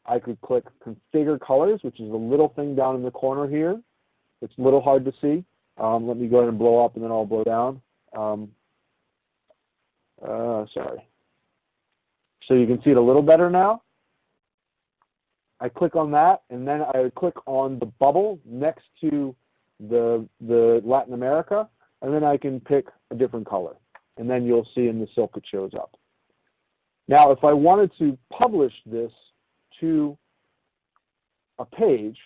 I could click Configure Colors, which is a little thing down in the corner here. It's a little hard to see. Um, let me go ahead and blow up and then I'll blow down. Um, uh, sorry. So you can see it a little better now. I click on that, and then I click on the bubble next to the, the Latin America, and then I can pick a different color. And then you'll see in the silk it shows up. Now if I wanted to publish this to a page,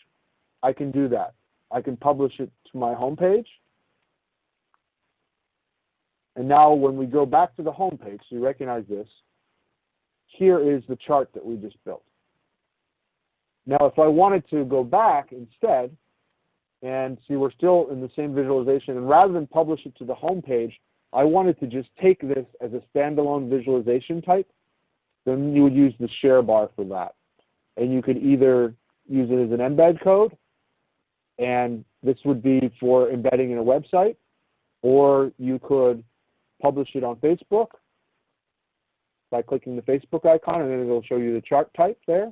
I can do that. I can publish it to my home page. And now when we go back to the home page, so you recognize this, here is the chart that we just built. Now if I wanted to go back instead and see we're still in the same visualization and rather than publish it to the home page, I wanted to just take this as a standalone visualization type, then you would use the share bar for that. And you could either use it as an embed code, and this would be for embedding in a website, or you could publish it on Facebook by clicking the Facebook icon, and then it will show you the chart type there.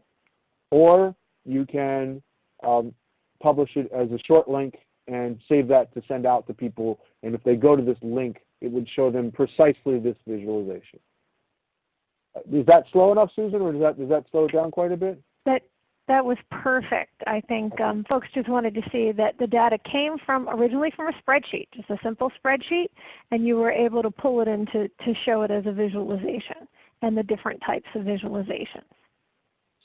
Or you can um, publish it as a short link and save that to send out to people. And if they go to this link, it would show them precisely this visualization. Uh, is that slow enough, Susan, or does that, does that slow it down quite a bit? That, that was perfect. I think um, folks just wanted to see that the data came from originally from a spreadsheet, just a simple spreadsheet, and you were able to pull it in to, to show it as a visualization and the different types of visualizations.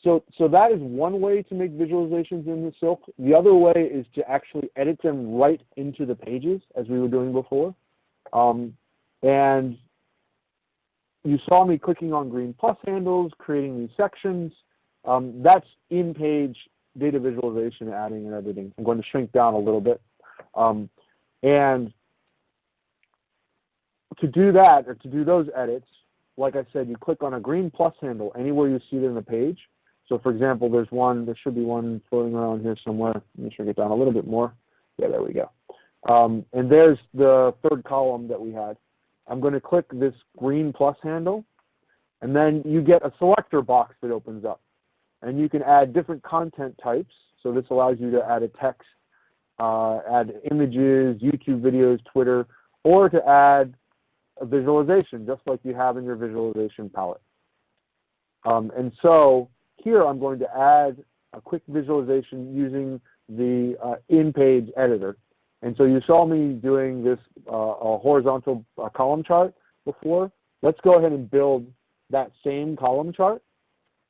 So, so that is one way to make visualizations in the Silk. The other way is to actually edit them right into the pages as we were doing before. Um, and you saw me clicking on green plus handles, creating these sections. Um, that's in-page data visualization, adding and editing. I'm going to shrink down a little bit. Um, and to do that, or to do those edits, like I said, you click on a green plus handle anywhere you see it in the page, so for example, there's one, there should be one floating around here somewhere. Let me shrink it down a little bit more. Yeah, there we go. Um, and there's the third column that we had. I'm going to click this green plus handle, and then you get a selector box that opens up. And you can add different content types. So this allows you to add a text, uh, add images, YouTube videos, Twitter, or to add a visualization, just like you have in your visualization palette. Um, and so here I'm going to add a quick visualization using the uh, in-page editor. And so you saw me doing this uh, a horizontal uh, column chart before. Let's go ahead and build that same column chart,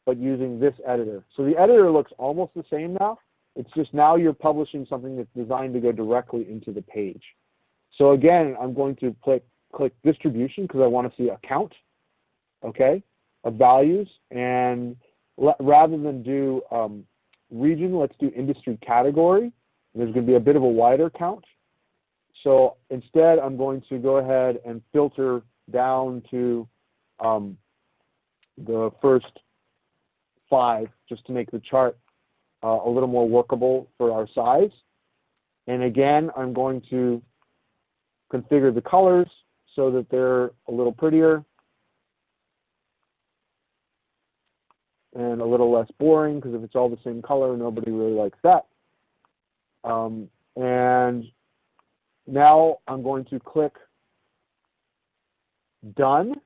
but using this editor. So the editor looks almost the same now. It's just now you're publishing something that's designed to go directly into the page. So again, I'm going to click, click distribution because I want to see a count, okay, of values. And rather than do um, region, let's do industry category. There's going to be a bit of a wider count. So instead, I'm going to go ahead and filter down to um, the first five just to make the chart uh, a little more workable for our size. And again, I'm going to configure the colors so that they're a little prettier and a little less boring because if it's all the same color, nobody really likes that. Um, and now I'm going to click Done.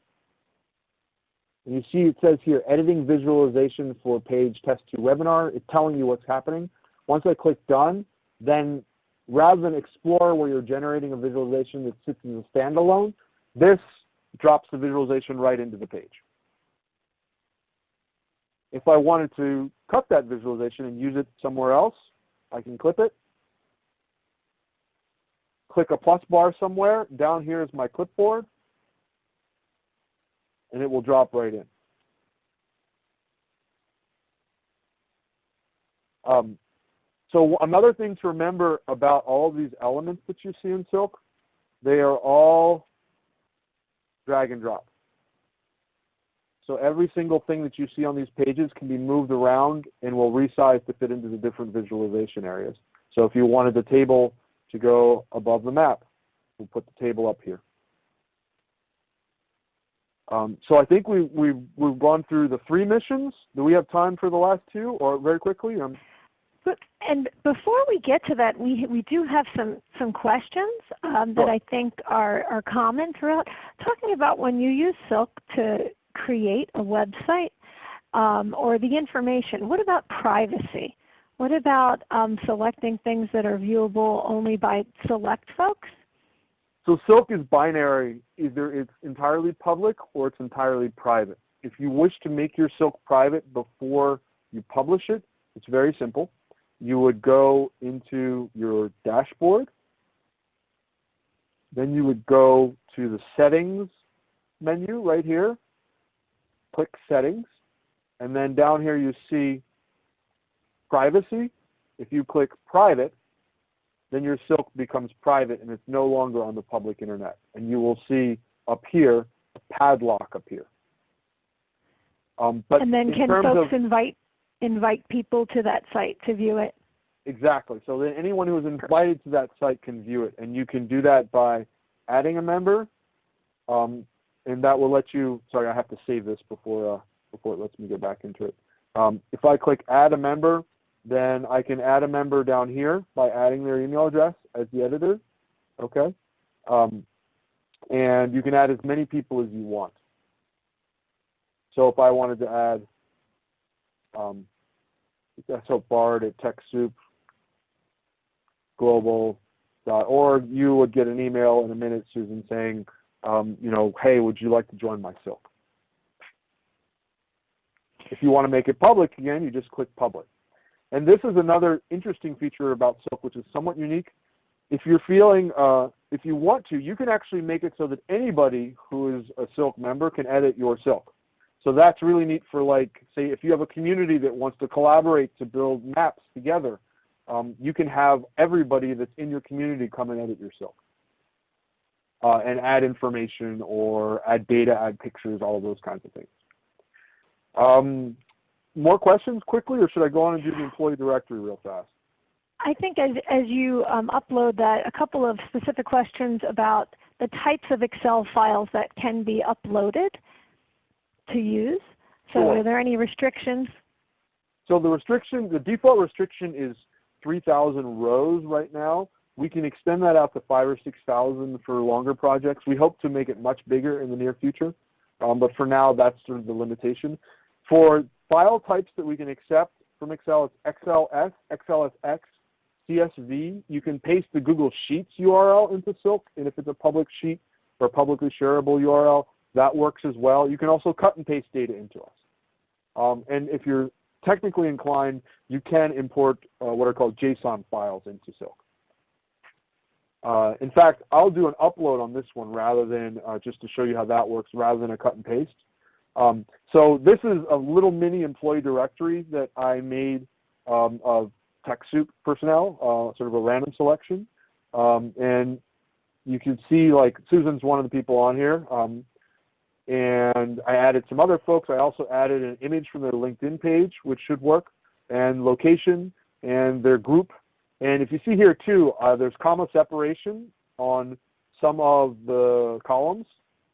And you see it says here, editing visualization for page test 2 webinar. It's telling you what's happening. Once I click Done, then rather than Explore where you're generating a visualization that sits as a standalone, this drops the visualization right into the page. If I wanted to cut that visualization and use it somewhere else, I can clip it. Click a plus bar somewhere. Down here is my clipboard. And it will drop right in. Um, so another thing to remember about all of these elements that you see in Silk, they are all drag and drop. So every single thing that you see on these pages can be moved around and will resize to fit into the different visualization areas. So if you wanted the table to go above the map, we'll put the table up here. Um, so I think we, we, we've gone through the three missions. Do we have time for the last two or very quickly? Um, but, and before we get to that, we, we do have some, some questions um, that I think are, are common throughout. Talking about when you use Silk to create a website um, or the information, what about privacy? What about um, selecting things that are viewable only by select folks? So Silk is binary. Either it's entirely public or it's entirely private. If you wish to make your Silk private before you publish it, it's very simple. You would go into your dashboard. Then you would go to the settings menu right here click Settings, and then down here you see Privacy. If you click Private, then your Silk becomes private and it's no longer on the public internet. And you will see up here a padlock up here. Um, but and then can folks of, invite invite people to that site to view it? Exactly. So then anyone who is invited to that site can view it, and you can do that by adding a member, um, and that will let you, sorry I have to save this before, uh, before it lets me get back into it. Um, if I click add a member, then I can add a member down here by adding their email address as the editor. Okay. Um, and you can add as many people as you want. So if I wanted to add, um, so Bard at TechSoup global.org, you would get an email in a minute, Susan, saying, um, you know, hey, would you like to join my Silk? If you want to make it public, again, you just click public. And this is another interesting feature about Silk, which is somewhat unique. If you're feeling, uh, if you want to, you can actually make it so that anybody who is a Silk member can edit your Silk. So that's really neat for like, say if you have a community that wants to collaborate to build maps together, um, you can have everybody that's in your community come and edit your Silk uh, and add information or add data, add pictures, all of those kinds of things. Um, more questions quickly, or should I go on and do the employee directory real fast? I think as, as you um, upload that, a couple of specific questions about the types of Excel files that can be uploaded to use. So sure. are there any restrictions? So the restriction, the default restriction is 3,000 rows right now. We can extend that out to five or 6,000 for longer projects. We hope to make it much bigger in the near future, um, but for now that's sort of the limitation. For file types that we can accept, from Excel. It's XLS, XLSX, CSV. You can paste the Google Sheets URL into Silk, and if it's a public sheet or publicly shareable URL, that works as well. You can also cut and paste data into us. Um, and if you're technically inclined, you can import uh, what are called JSON files into Silk. Uh, in fact, I'll do an upload on this one rather than uh, just to show you how that works rather than a cut and paste. Um, so this is a little mini employee directory that I made um, of TechSoup personnel, uh, sort of a random selection. Um, and you can see like Susan's one of the people on here. Um, and I added some other folks. I also added an image from their LinkedIn page, which should work, and location, and their group. And if you see here too, uh, there's comma separation on some of the columns.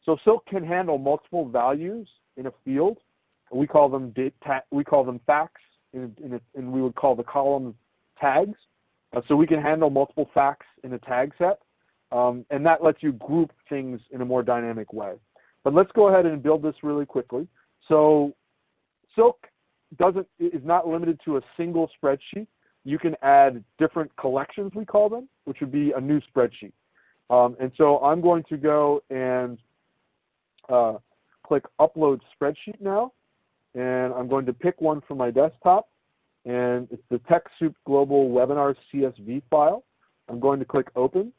So Silk can handle multiple values in a field. We call them we call them facts, and we would call the columns tags. Uh, so we can handle multiple facts in a tag set, um, and that lets you group things in a more dynamic way. But let's go ahead and build this really quickly. So Silk doesn't is not limited to a single spreadsheet. You can add different collections, we call them, which would be a new spreadsheet. Um, and so I'm going to go and uh, click Upload Spreadsheet now. And I'm going to pick one from my desktop. And it's the TechSoup Global Webinar CSV file. I'm going to click Open.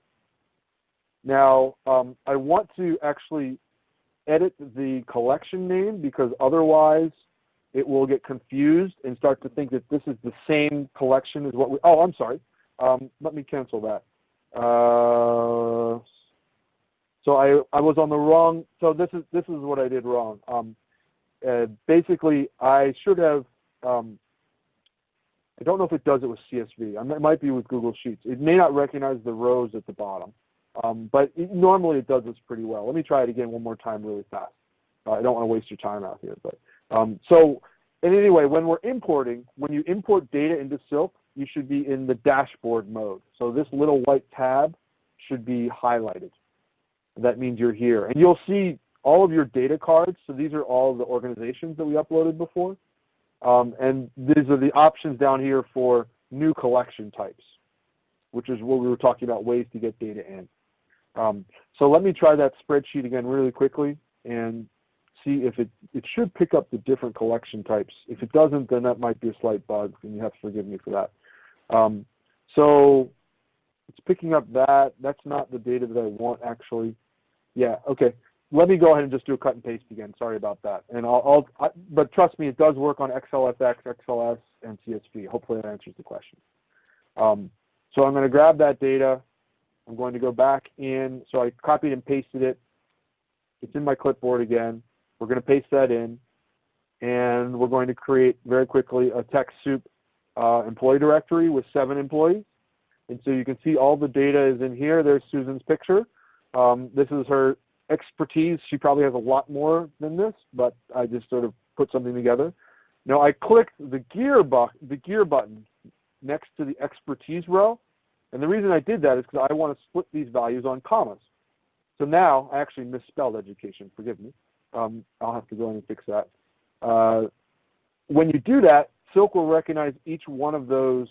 Now, um, I want to actually edit the collection name because otherwise it will get confused and start to think that this is the same collection as what we, oh, I'm sorry. Um, let me cancel that. Uh, so I, I was on the wrong, so this is, this is what I did wrong. Um, uh, basically, I should have, um, I don't know if it does it with CSV. it might be with Google Sheets. It may not recognize the rows at the bottom. Um, but it, normally it does this pretty well. Let me try it again one more time really fast. Uh, I don't want to waste your time out here. But um, So and anyway, when we're importing, when you import data into Silk, you should be in the dashboard mode. So this little white tab should be highlighted. That means you're here. And you'll see all of your data cards. So these are all the organizations that we uploaded before. Um, and these are the options down here for new collection types, which is what we were talking about, ways to get data in. Um, so let me try that spreadsheet again really quickly and see if it, it should pick up the different collection types. If it doesn't, then that might be a slight bug, and you have to forgive me for that. Um, so it's picking up that. That's not the data that I want actually. Yeah, okay. Let me go ahead and just do a cut and paste again. Sorry about that. And I'll, I'll I, but trust me, it does work on XLSX, XLS, and CSV. Hopefully that answers the question. Um, so I'm going to grab that data. I'm going to go back in. So I copied and pasted it. It's in my clipboard again. We're going to paste that in. And we're going to create very quickly a TechSoup uh, employee directory with seven employees. And so you can see all the data is in here. There's Susan's picture. Um, this is her expertise. She probably has a lot more than this, but I just sort of put something together. Now I clicked the gear, the gear button next to the expertise row, and the reason I did that is because I want to split these values on commas. So now, I actually misspelled education, forgive me. Um, I'll have to go in and fix that. Uh, when you do that, Silk will recognize each one of those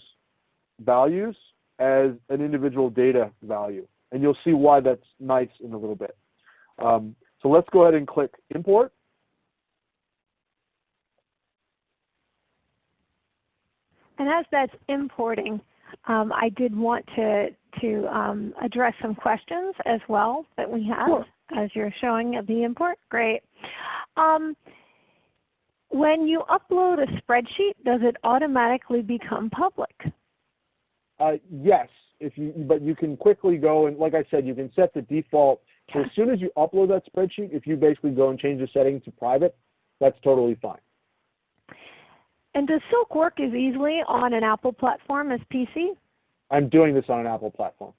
values as an individual data value. And you'll see why that's nice in a little bit. Um, so let's go ahead and click Import. And as that's importing, um, I did want to, to um, address some questions as well that we have sure. as you're showing the import. Great. Um, when you upload a spreadsheet, does it automatically become public? Uh, yes, if you, but you can quickly go and like I said, you can set the default. So as soon as you upload that spreadsheet, if you basically go and change the setting to private, that's totally fine. And does Silk work as easily on an Apple platform as PC? I'm doing this on an Apple platform.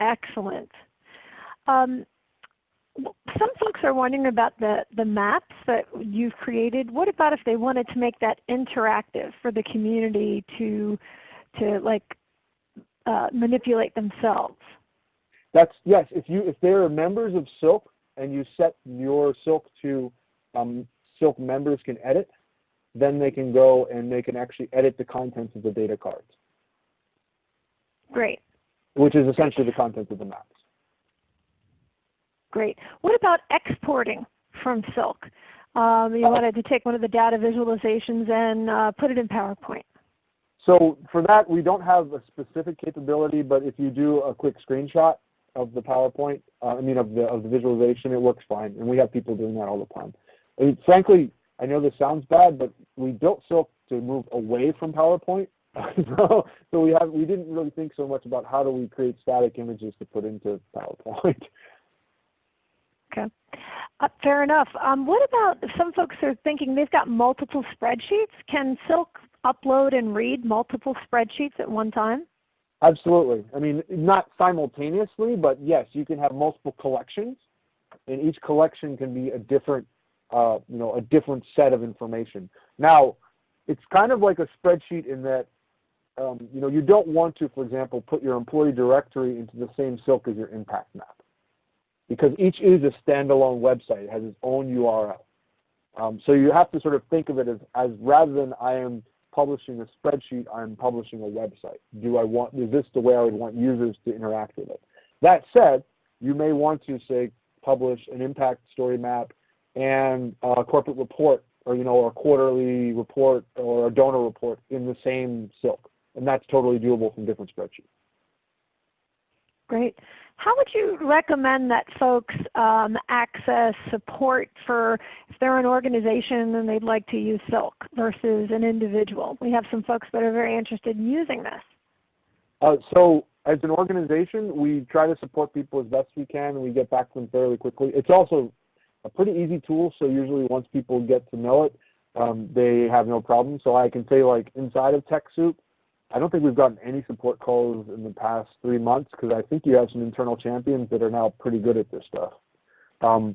Excellent. Um, some folks are wondering about the, the maps that you've created. What about if they wanted to make that interactive for the community to, to like uh, manipulate themselves? That's yes. If you if they are members of Silk and you set your Silk to um, Silk members can edit, then they can go and they can actually edit the contents of the data cards. Great. Which is essentially the contents of the maps. Great. What about exporting from Silk? Um, you wanted to take one of the data visualizations and uh, put it in PowerPoint. So for that, we don't have a specific capability, but if you do a quick screenshot of the PowerPoint, uh, I mean of the, of the visualization, it works fine. And we have people doing that all the time. Mean, frankly, I know this sounds bad, but we built Silk to move away from PowerPoint. so, so we have we didn't really think so much about how do we create static images to put into PowerPoint. Okay. Uh, fair enough. Um, what about some folks are thinking they've got multiple spreadsheets? Can Silk upload and read multiple spreadsheets at one time? Absolutely. I mean, not simultaneously, but yes, you can have multiple collections, and each collection can be a different, uh, you know, a different set of information. Now, it's kind of like a spreadsheet in that, um, you know, you don't want to, for example, put your employee directory into the same Silk as your impact map because each is a standalone website. It has its own URL. Um, so you have to sort of think of it as, as rather than I am publishing a spreadsheet, I'm publishing a website. Do I want, is this the way I would want users to interact with it? That said, you may want to say publish an impact story map and a corporate report or you know, or a quarterly report or a donor report in the same silk. And that's totally doable from different spreadsheets. Great. How would you recommend that folks um, access support for if they're an organization and they'd like to use Silk versus an individual? We have some folks that are very interested in using this. Uh, so as an organization, we try to support people as best we can and we get back to them fairly quickly. It's also a pretty easy tool, so usually once people get to know it, um, they have no problem. So I can say like inside of TechSoup, I don't think we've gotten any support calls in the past three months because I think you have some internal champions that are now pretty good at this stuff. Um,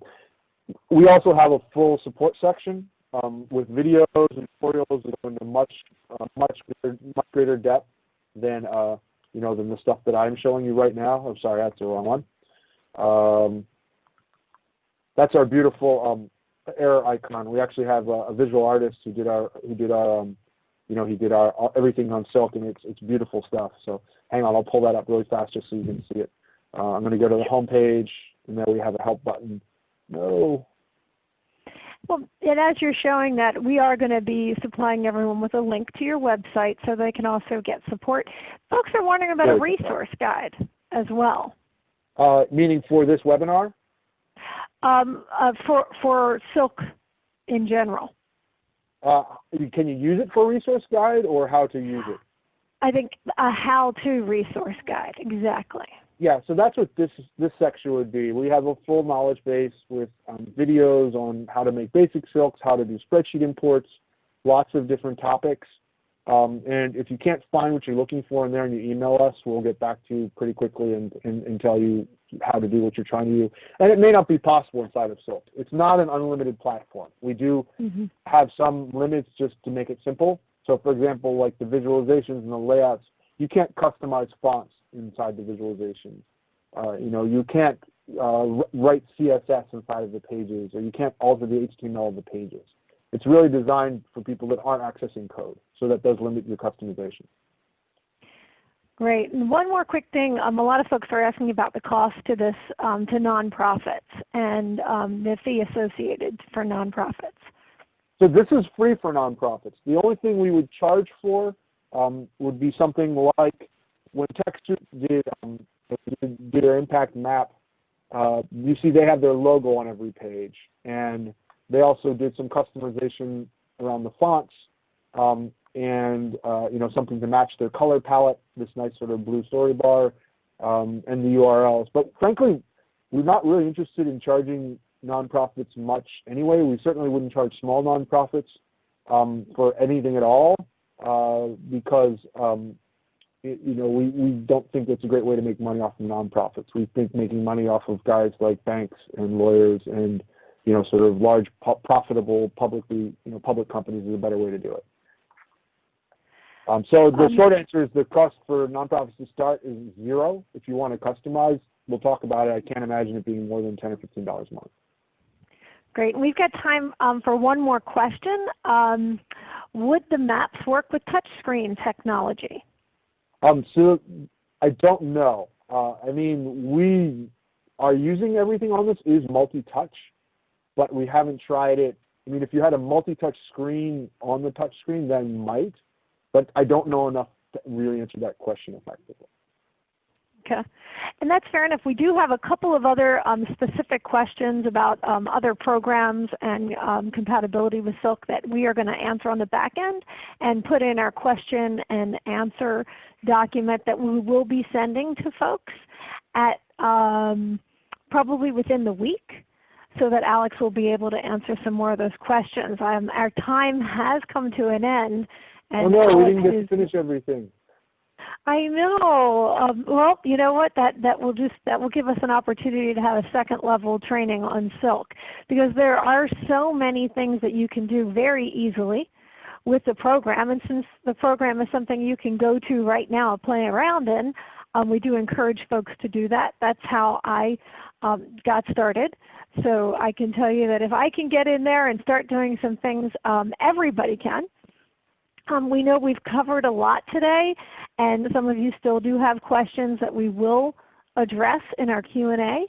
we also have a full support section um, with videos and tutorials that go into much, uh, much, greater, much greater depth than uh, you know than the stuff that I'm showing you right now. I'm sorry, that's the wrong one. Um, that's our beautiful um, error icon. We actually have a, a, visual artist who did our who did our um, you know, he did our, everything on silk, and it's it's beautiful stuff. So hang on, I'll pull that up really fast just so you can see it. Uh, I'm going to go to the home page, and there we have a help button. No. Well, and as you're showing that, we are going to be supplying everyone with a link to your website so they can also get support. Folks are wondering about a resource guide as well. Uh, meaning for this webinar? Um, uh, for, for Silk in general. Uh, can you use it for a resource guide or how to use it? I think a how-to resource guide, exactly. Yeah, so that's what this this section would be. We have a full knowledge base with um, videos on how to make basic silks, how to do spreadsheet imports, lots of different topics. Um, and if you can't find what you're looking for in there and you email us, we'll get back to you pretty quickly and, and, and tell you how to do what you're trying to do. And it may not be possible inside of Silk. It's not an unlimited platform. We do mm-hmm. have some limits just to make it simple. So for example, like the visualizations and the layouts, you can't customize fonts inside the visualizations. Uh, you know, you can't uh, write CSS inside of the pages, or you can't alter the HTML of the pages. It's really designed for people that aren't accessing code, so that does limit your customization. Great. And one more quick thing. Um, a lot of folks are asking about the cost to this um, to nonprofits and um, the fee associated for nonprofits. So this is free for nonprofits. The only thing we would charge for um, would be something like when TechSoup did, um, did their impact map, uh, you see they have their logo on every page. And they also did some customization around the fonts. Um, and uh, you know something to match their color palette, this nice sort of blue story bar, um, and the URLs. But frankly, we're not really interested in charging nonprofits much anyway. We certainly wouldn't charge small nonprofits um, for anything at all uh, because um, it, you know we, we don't think that's a great way to make money off of nonprofits. We think making money off of guys like banks and lawyers and you know sort of large profitable publicly you know public companies is a better way to do it. Um, so the um, short answer is the cost for nonprofits to start is zero. If you want to customize, we'll talk about it. I can't imagine it being more than 10 or $15 a month. Great. And We've got time um, for one more question. Um, would the maps work with touchscreen technology? Um, so I don't know. Uh, I mean, we are using everything on this is multi-touch, but we haven't tried it. I mean, if you had a multi-touch screen on the touch screen, then might, but I don't know enough to really answer that question effectively. Okay. And that's fair enough. We do have a couple of other um, specific questions about um, other programs and um, compatibility with Silk that we are going to answer on the back end and put in our question and answer document that we will be sending to folks at um, probably within the week so that Alex will be able to answer some more of those questions. Um, our time has come to an end. Oh no, we didn't get to finish everything. I know. Um, well, you know what? That that will just that will give us an opportunity to have a second level training on Silk because there are so many things that you can do very easily with the program. And since the program is something you can go to right now and play around in, um, we do encourage folks to do that. That's how I um, got started. So I can tell you that if I can get in there and start doing some things, um, everybody can. Um, we know we've covered a lot today, and some of you still do have questions that we will address in our Q&A.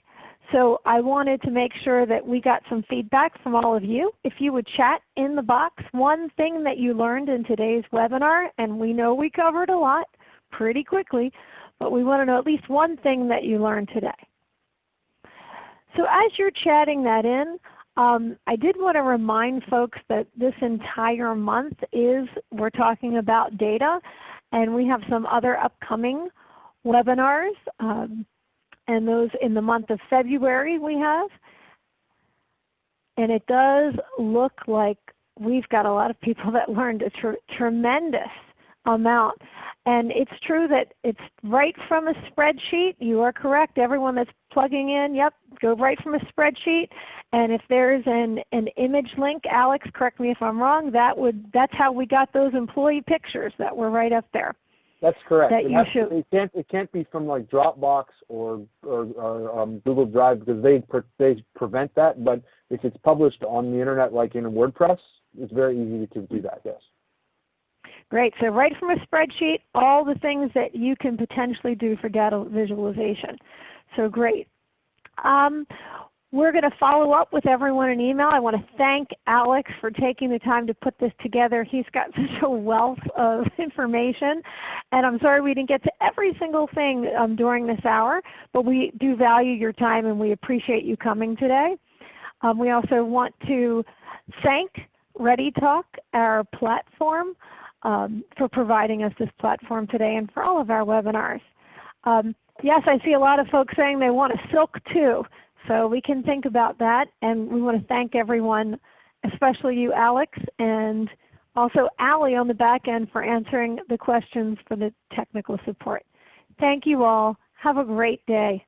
So I wanted to make sure that we got some feedback from all of you. If you would chat in the box one thing that you learned in today's webinar, and we know we covered a lot pretty quickly, but we want to know at least one thing that you learned today. So as you're chatting that in, um, I did want to remind folks that this entire month is we're talking about data, and we have some other upcoming webinars, um, and those in the month of February we have. And it does look like we've got a lot of people that learned a tr tremendous amount. And it's true that it's right from a spreadsheet. You are correct. Everyone that's plugging in, yep, go right from a spreadsheet. And if there's an, an image link, Alex, correct me if I'm wrong, that would that's how we got those employee pictures that were right up there. That's correct. That it, you should, it can't it can't be from like Dropbox or or, or um, Google Drive because they they prevent that. But if it's published on the internet, like in WordPress, it's very easy to do that. Yes. Great. So right from a spreadsheet, all the things that you can potentially do for data visualization. So great. Um, we're going to follow up with everyone in email. I want to thank Alex for taking the time to put this together. He's got such a wealth of information. And I'm sorry we didn't get to every single thing um, during this hour, but we do value your time and we appreciate you coming today. Um, we also want to thank ReadyTalk, our platform um, for providing us this platform today and for all of our webinars. Um, yes, I see a lot of folks saying they want a silk too. So we can think about that and we want to thank everyone, especially you Alex and also Allie on the back end for answering the questions for the technical support. Thank you all. Have a great day.